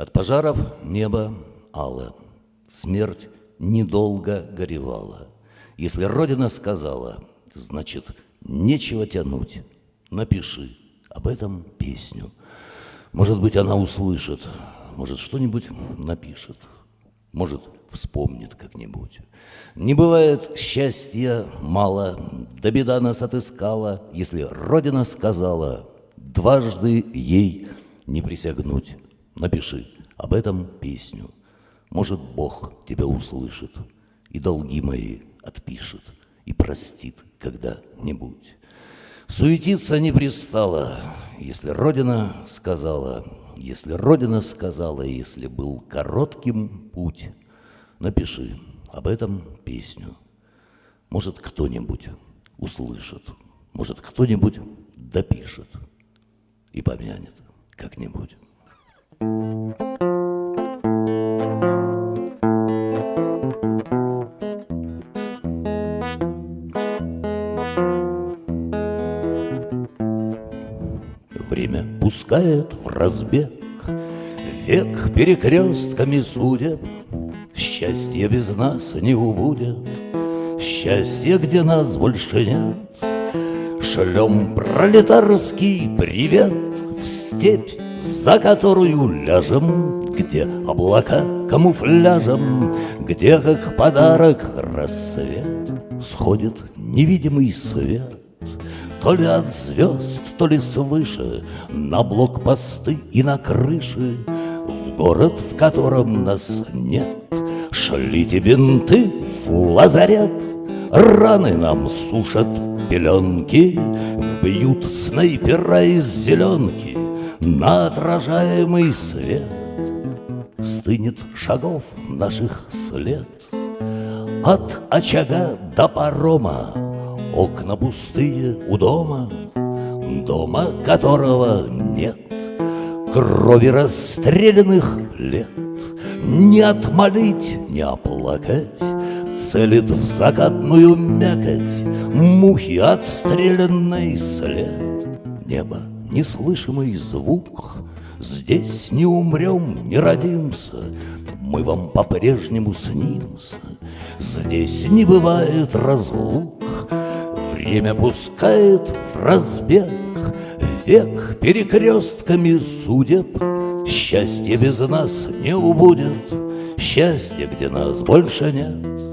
От пожаров небо ало, смерть недолго горевала. Если Родина сказала, значит, нечего тянуть. Напиши об этом песню. Может быть, она услышит, может, что-нибудь напишет, может, вспомнит как-нибудь. Не бывает счастья мало, да беда нас отыскала, если Родина сказала, дважды ей не присягнуть. Напиши об этом песню. Может, Бог тебя услышит и долги мои отпишет и простит когда-нибудь. Суетиться не пристало, если Родина сказала, если Родина сказала, если был коротким путь, напиши об этом песню. Может, кто-нибудь услышит, может, кто-нибудь допишет и помянет как-нибудь. Время пускает в разбег. Век перекрестками судеб Счастье без нас не убудет. Счастье, где нас больше нет. Шлем пролетарский привет В степь, за которую ляжем Где облака камуфляжем Где, как подарок, рассвет. Сходит невидимый свет то ли от звезд, то ли свыше, На блокпосты и на крыши, В город, в котором нас нет, Шлите бинты в лазарет, Раны нам сушат пеленки, Бьют снайпера из зеленки На отражаемый свет. Стынет шагов наших след От очага до парома Окна пустые у дома, дома которого нет, Крови расстрелянных лет. Не отмолить, не оплакать, Целит в закатную мякоть Мухи отстрелянный след. Небо, неслышимый звук, Здесь не умрем, не родимся, Мы вам по-прежнему снимся. Здесь не бывает разлук, Время пускает в разбег Век перекрестками судеб. Счастье без нас не убудет Счастье, где нас больше нет